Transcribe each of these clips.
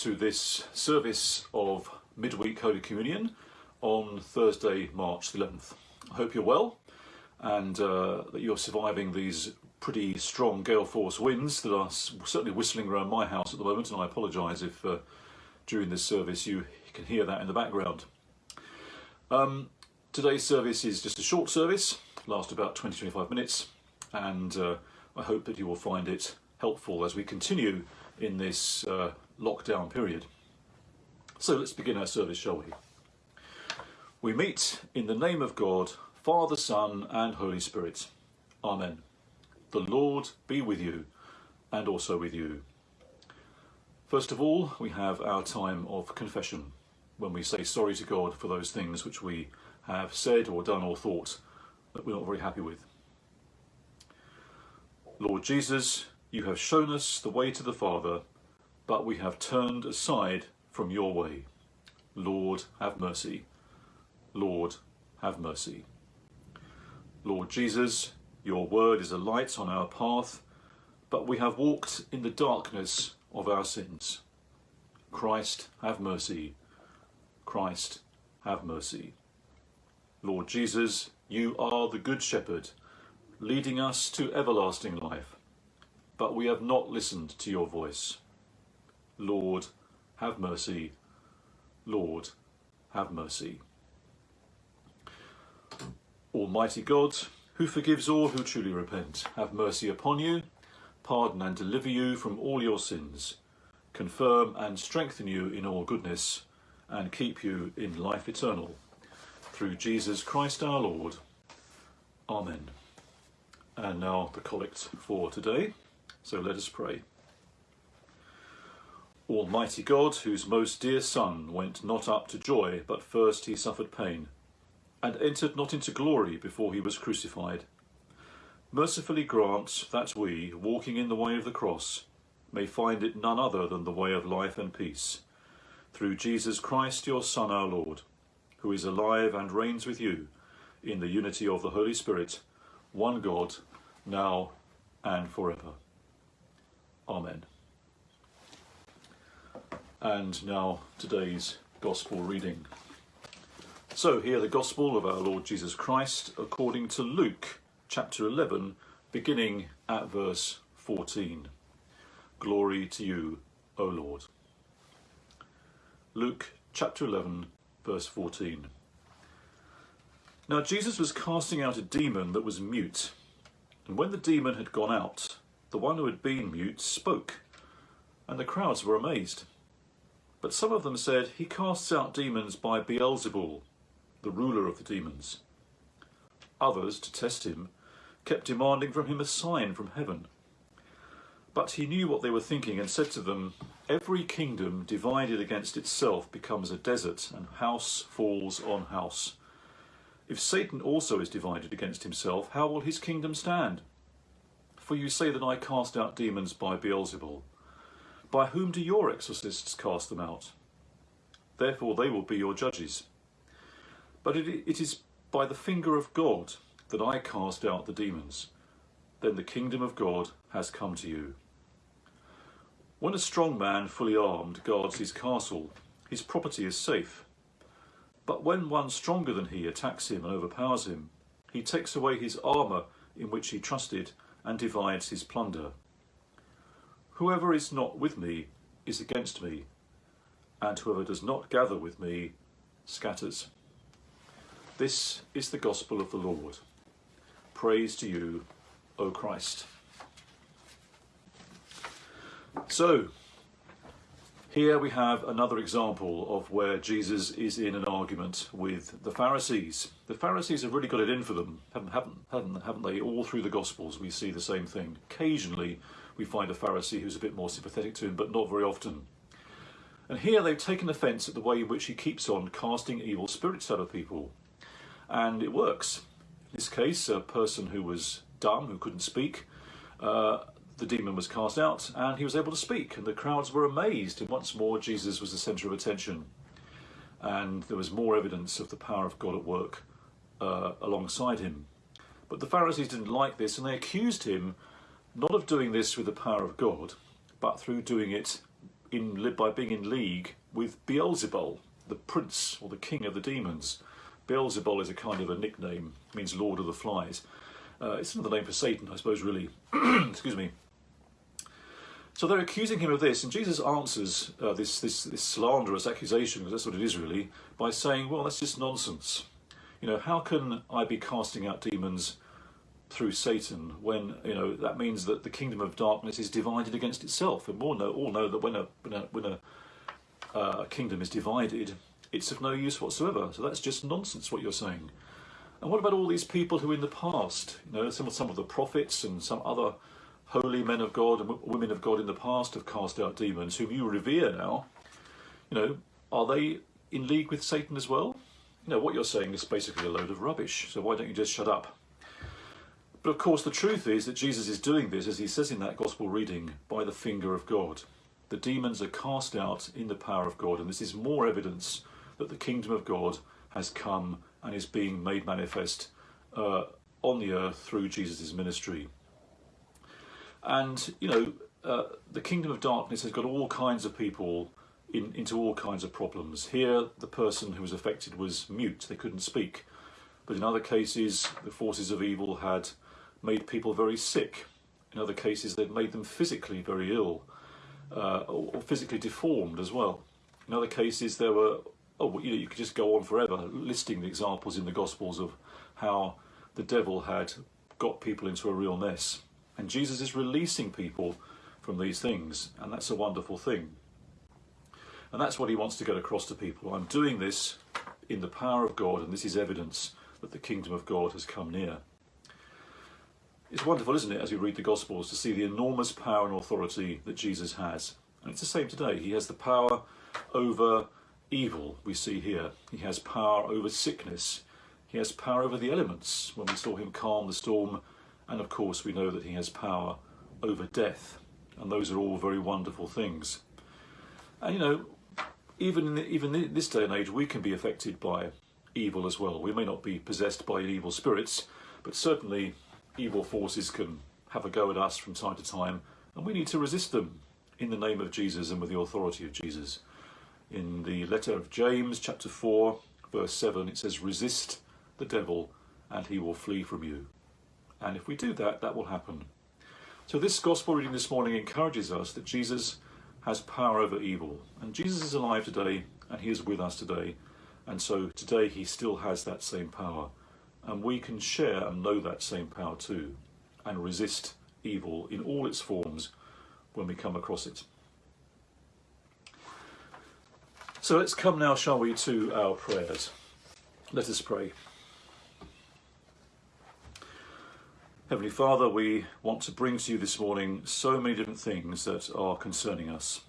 to this service of midweek Holy Communion on Thursday, March 11th. I hope you're well and uh, that you're surviving these pretty strong gale force winds that are certainly whistling around my house at the moment and I apologise if uh, during this service you can hear that in the background. Um, today's service is just a short service, last about 20-25 minutes and uh, I hope that you will find it helpful as we continue in this uh, lockdown period. So let's begin our service, shall we? We meet in the name of God, Father, Son and Holy Spirit. Amen. The Lord be with you and also with you. First of all, we have our time of confession, when we say sorry to God for those things which we have said or done or thought that we're not very happy with. Lord Jesus, you have shown us the way to the Father, but we have turned aside from your way. Lord, have mercy. Lord, have mercy. Lord Jesus, your word is a light on our path, but we have walked in the darkness of our sins. Christ, have mercy. Christ, have mercy. Lord Jesus, you are the Good Shepherd, leading us to everlasting life but we have not listened to your voice. Lord, have mercy. Lord, have mercy. Almighty God, who forgives all who truly repent, have mercy upon you, pardon and deliver you from all your sins, confirm and strengthen you in all goodness, and keep you in life eternal. Through Jesus Christ our Lord. Amen. And now the collect for today. So let us pray. Almighty God, whose most dear Son went not up to joy, but first he suffered pain, and entered not into glory before he was crucified, mercifully grant that we, walking in the way of the cross, may find it none other than the way of life and peace, through Jesus Christ, your Son, our Lord, who is alive and reigns with you, in the unity of the Holy Spirit, one God, now and forever. Amen. And now today's Gospel reading. So hear the Gospel of our Lord Jesus Christ according to Luke chapter 11 beginning at verse 14. Glory to you, O Lord. Luke chapter 11 verse 14. Now Jesus was casting out a demon that was mute, and when the demon had gone out, the one who had been mute spoke, and the crowds were amazed. But some of them said, He casts out demons by Beelzebul, the ruler of the demons. Others, to test him, kept demanding from him a sign from heaven. But he knew what they were thinking and said to them, Every kingdom divided against itself becomes a desert, and house falls on house. If Satan also is divided against himself, how will his kingdom stand? For you say that I cast out demons by Beelzebul. By whom do your exorcists cast them out? Therefore they will be your judges. But it, it is by the finger of God that I cast out the demons. Then the kingdom of God has come to you. When a strong man, fully armed, guards his castle, his property is safe. But when one stronger than he attacks him and overpowers him, he takes away his armour in which he trusted and divides his plunder. Whoever is not with me is against me, and whoever does not gather with me scatters. This is the gospel of the Lord. Praise to you, O Christ. So, here we have another example of where Jesus is in an argument with the Pharisees. The Pharisees have really got it in for them, haven't, haven't, haven't, they? All through the Gospels we see the same thing. Occasionally we find a Pharisee who's a bit more sympathetic to him, but not very often. And here they've taken offence at the way in which he keeps on casting evil spirits out of people. And it works. In this case, a person who was dumb, who couldn't speak, uh, the demon was cast out and he was able to speak and the crowds were amazed and once more Jesus was the centre of attention and there was more evidence of the power of God at work uh, alongside him. But the Pharisees didn't like this and they accused him not of doing this with the power of God but through doing it in by being in league with Beelzebul, the prince or the king of the demons. Beelzebul is a kind of a nickname, means Lord of the Flies. Uh, it's another name for Satan, I suppose, really. Excuse me. So they're accusing him of this, and Jesus answers uh, this, this, this slanderous accusation, because that's what it is really, by saying, well, that's just nonsense. You know, how can I be casting out demons through Satan when, you know, that means that the kingdom of darkness is divided against itself. And we all know, all know that when a, when a, when a uh, kingdom is divided, it's of no use whatsoever. So that's just nonsense what you're saying. And what about all these people who in the past, you know, some, some of the prophets and some other holy men of God and women of God in the past have cast out demons, whom you revere now, you know, are they in league with Satan as well? You know, what you're saying is basically a load of rubbish, so why don't you just shut up? But of course the truth is that Jesus is doing this, as he says in that gospel reading, by the finger of God. The demons are cast out in the power of God, and this is more evidence that the kingdom of God has come and is being made manifest uh, on the earth through Jesus' ministry. And, you know, uh, the kingdom of darkness has got all kinds of people in, into all kinds of problems. Here, the person who was affected was mute, they couldn't speak. But in other cases, the forces of evil had made people very sick. In other cases, they'd made them physically very ill uh, or physically deformed as well. In other cases, there were, oh, you know, you could just go on forever listing the examples in the Gospels of how the devil had got people into a real mess. And Jesus is releasing people from these things, and that's a wonderful thing. And that's what he wants to get across to people. I'm doing this in the power of God, and this is evidence that the kingdom of God has come near. It's wonderful, isn't it, as we read the Gospels, to see the enormous power and authority that Jesus has. And it's the same today. He has the power over evil, we see here. He has power over sickness. He has power over the elements, when we saw him calm the storm and of course, we know that he has power over death. And those are all very wonderful things. And you know, even in the, even in this day and age, we can be affected by evil as well. We may not be possessed by evil spirits, but certainly evil forces can have a go at us from time to time, and we need to resist them in the name of Jesus and with the authority of Jesus. In the letter of James, chapter 4, verse 7, it says, Resist the devil, and he will flee from you. And if we do that, that will happen. So this gospel reading this morning encourages us that Jesus has power over evil. And Jesus is alive today and he is with us today. And so today he still has that same power. And we can share and know that same power too and resist evil in all its forms when we come across it. So let's come now, shall we, to our prayers. Let us pray. Heavenly Father, we want to bring to you this morning so many different things that are concerning us.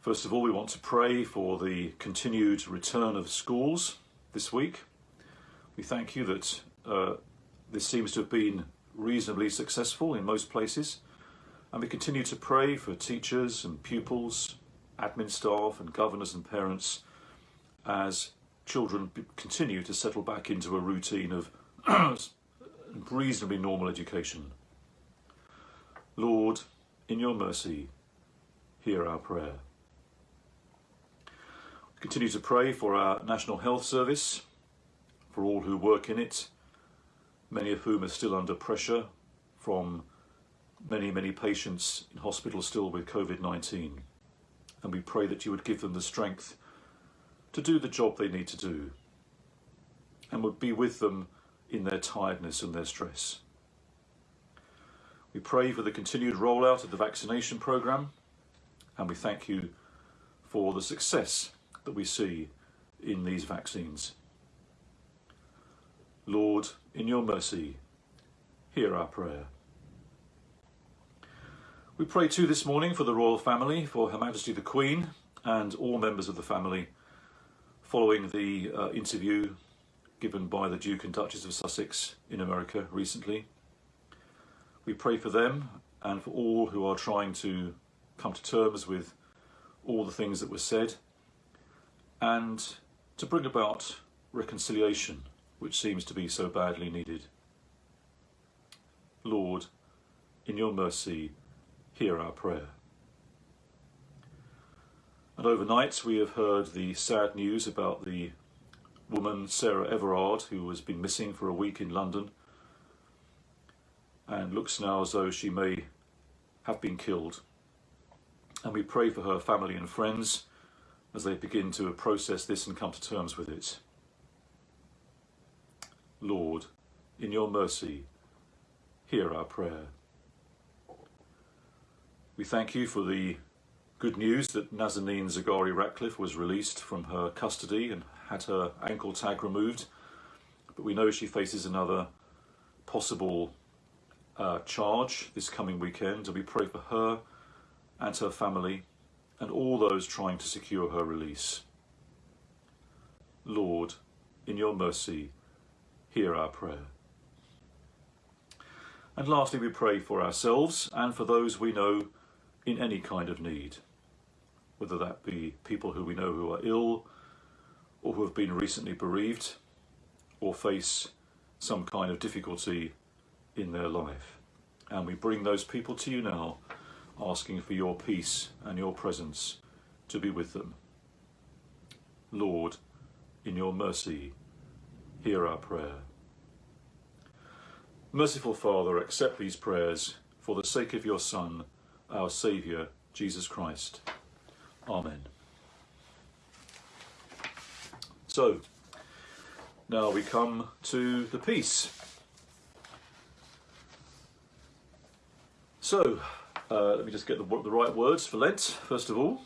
First of all, we want to pray for the continued return of schools this week. We thank you that uh, this seems to have been reasonably successful in most places. And we continue to pray for teachers and pupils, admin staff and governors and parents as children continue to settle back into a routine of reasonably normal education. Lord, in your mercy, hear our prayer. We Continue to pray for our National Health Service, for all who work in it, many of whom are still under pressure from many, many patients in hospital still with COVID-19. And we pray that you would give them the strength to do the job they need to do and would be with them in their tiredness and their stress. We pray for the continued rollout of the vaccination programme and we thank you for the success that we see in these vaccines. Lord, in your mercy, hear our prayer. We pray too this morning for the royal family, for Her Majesty the Queen and all members of the family following the uh, interview given by the Duke and Duchess of Sussex in America recently. We pray for them and for all who are trying to come to terms with all the things that were said and to bring about reconciliation, which seems to be so badly needed. Lord, in your mercy, hear our prayer. And overnight we have heard the sad news about the woman Sarah Everard who has been missing for a week in London and looks now as though she may have been killed. And we pray for her family and friends as they begin to process this and come to terms with it. Lord, in your mercy, hear our prayer. We thank you for the good news that Nazanin Zaghari Ratcliffe was released from her custody and had her ankle tag removed. But we know she faces another possible uh, charge this coming weekend, and we pray for her and her family and all those trying to secure her release. Lord, in your mercy, hear our prayer. And lastly, we pray for ourselves and for those we know in any kind of need, whether that be people who we know who are ill or who have been recently bereaved or face some kind of difficulty in their life. And we bring those people to you now asking for your peace and your presence to be with them. Lord, in your mercy, hear our prayer. Merciful Father, accept these prayers for the sake of your Son, our Saviour, Jesus Christ. Amen. So, now we come to the peace. So, uh, let me just get the, the right words for Lent, first of all.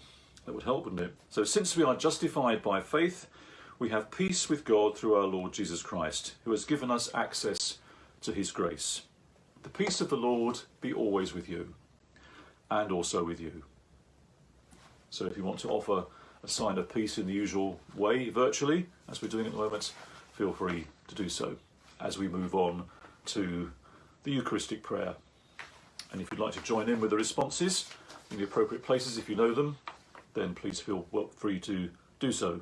That would help, wouldn't it? So, since we are justified by faith, we have peace with God through our Lord Jesus Christ, who has given us access to his grace. The peace of the Lord be always with you, and also with you. So, if you want to offer a sign of peace in the usual way, virtually, as we're doing at the moment, feel free to do so as we move on to the Eucharistic prayer. And if you'd like to join in with the responses in the appropriate places, if you know them, then please feel free to do so.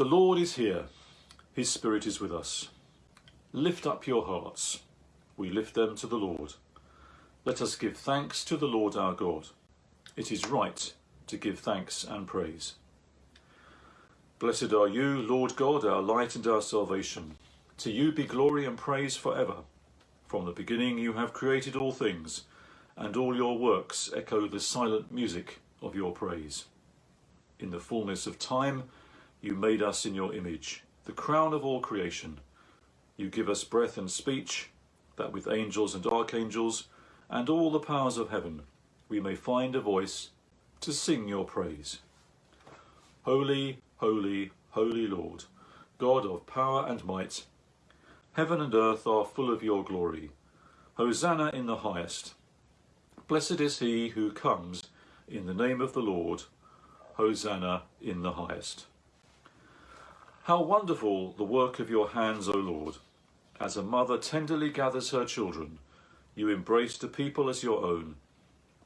The Lord is here. His Spirit is with us. Lift up your hearts. We lift them to the Lord. Let us give thanks to the Lord our God. It is right to give thanks and praise. Blessed are you, Lord God, our light and our salvation. To you be glory and praise forever. From the beginning you have created all things, and all your works echo the silent music of your praise. In the fullness of time you made us in your image, the crown of all creation. You give us breath and speech, that with angels and archangels, and all the powers of heaven, we may find a voice to sing your praise. Holy, holy, holy Lord, God of power and might, Heaven and earth are full of your glory. Hosanna in the highest. Blessed is he who comes in the name of the Lord. Hosanna in the highest. How wonderful the work of your hands, O Lord! As a mother tenderly gathers her children, you embraced a people as your own.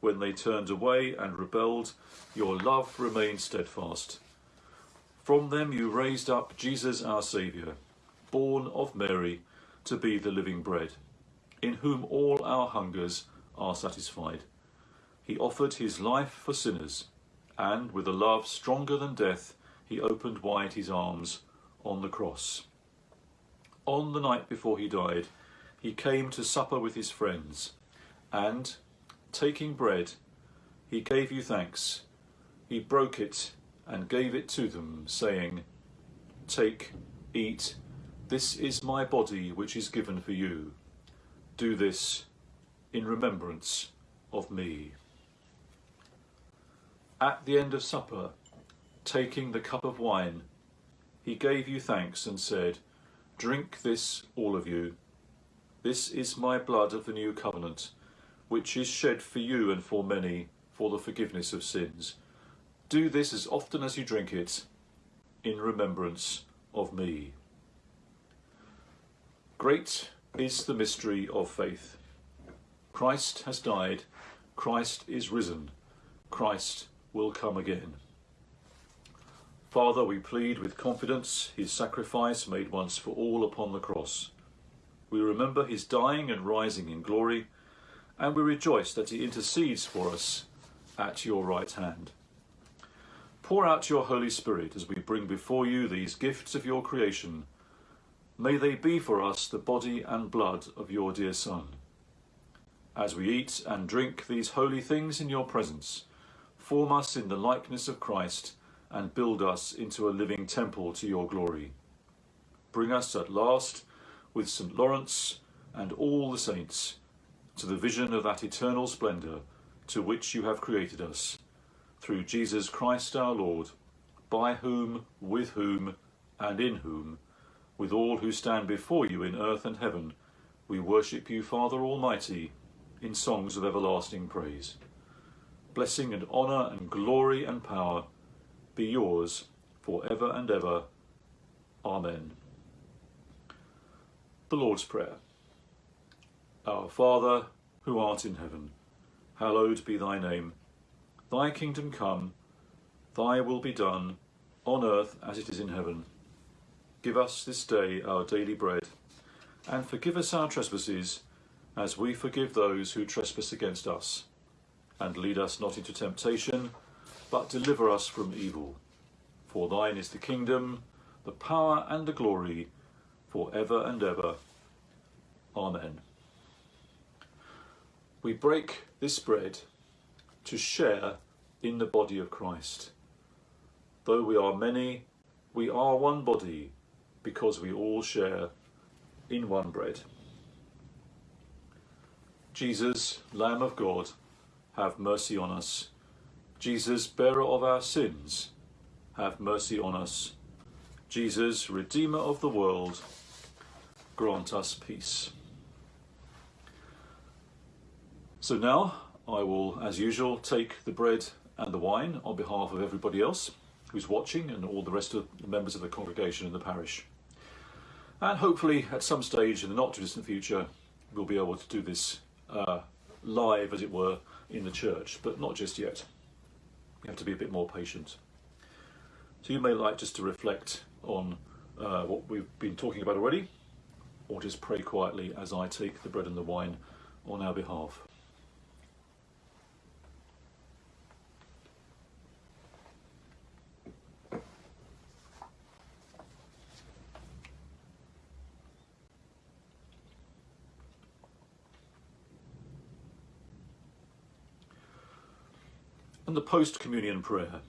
When they turned away and rebelled, your love remained steadfast. From them you raised up Jesus our Saviour born of Mary, to be the living bread, in whom all our hungers are satisfied. He offered his life for sinners, and with a love stronger than death, he opened wide his arms on the cross. On the night before he died, he came to supper with his friends, and, taking bread, he gave you thanks. He broke it and gave it to them, saying, Take, eat, this is my body which is given for you. Do this in remembrance of me. At the end of supper, taking the cup of wine, he gave you thanks and said, Drink this, all of you. This is my blood of the new covenant, which is shed for you and for many for the forgiveness of sins. Do this as often as you drink it, in remembrance of me. Great is the mystery of faith. Christ has died, Christ is risen, Christ will come again. Father, we plead with confidence his sacrifice made once for all upon the cross. We remember his dying and rising in glory, and we rejoice that he intercedes for us at your right hand. Pour out your Holy Spirit as we bring before you these gifts of your creation. May they be for us the body and blood of your dear Son. As we eat and drink these holy things in your presence, form us in the likeness of Christ and build us into a living temple to your glory. Bring us at last with St. Lawrence and all the saints to the vision of that eternal splendour to which you have created us, through Jesus Christ our Lord, by whom, with whom, and in whom, with all who stand before you in earth and heaven, we worship you, Father Almighty, in songs of everlasting praise. Blessing and honour and glory and power be yours for ever and ever. Amen. The Lord's Prayer. Our Father, who art in heaven, hallowed be thy name. Thy kingdom come, thy will be done, on earth as it is in heaven. Give us this day our daily bread, and forgive us our trespasses, as we forgive those who trespass against us. And lead us not into temptation, but deliver us from evil. For thine is the kingdom, the power and the glory, for ever and ever. Amen. We break this bread to share in the body of Christ. Though we are many, we are one body because we all share in one bread. Jesus, Lamb of God, have mercy on us. Jesus, bearer of our sins, have mercy on us. Jesus, Redeemer of the world, grant us peace. So now I will, as usual, take the bread and the wine on behalf of everybody else who's watching and all the rest of the members of the congregation in the parish. And hopefully at some stage in the not too distant future we'll be able to do this uh, live, as it were, in the church, but not just yet. We have to be a bit more patient. So you may like just to reflect on uh, what we've been talking about already, or just pray quietly as I take the bread and the wine on our behalf. And the post-communion prayer.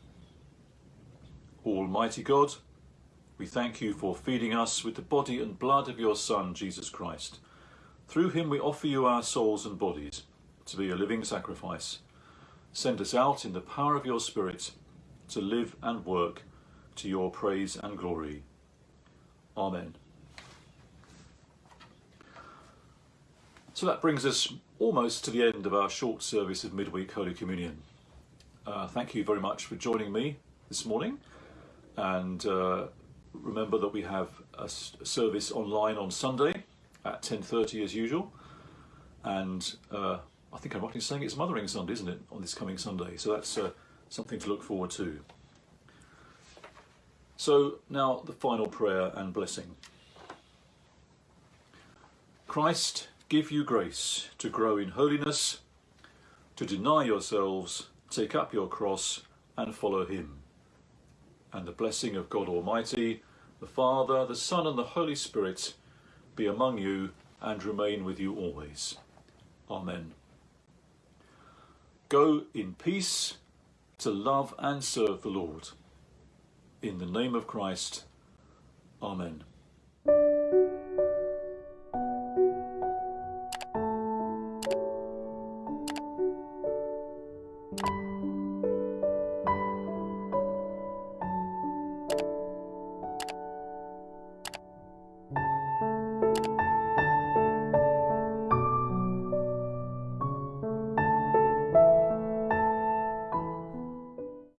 Almighty God, we thank you for feeding us with the body and blood of your Son, Jesus Christ. Through him we offer you our souls and bodies to be a living sacrifice. Send us out in the power of your Spirit to live and work to your praise and glory. Amen. So that brings us almost to the end of our short service of midweek Holy Communion. Uh, thank you very much for joining me this morning. And uh, remember that we have a service online on Sunday at 10.30 as usual. And uh, I think I'm right in saying it's Mothering Sunday, isn't it, on this coming Sunday? So that's uh, something to look forward to. So now the final prayer and blessing. Christ, give you grace to grow in holiness, to deny yourselves, Take up your cross and follow him. And the blessing of God Almighty, the Father, the Son and the Holy Spirit be among you and remain with you always. Amen. Go in peace to love and serve the Lord. In the name of Christ. Amen.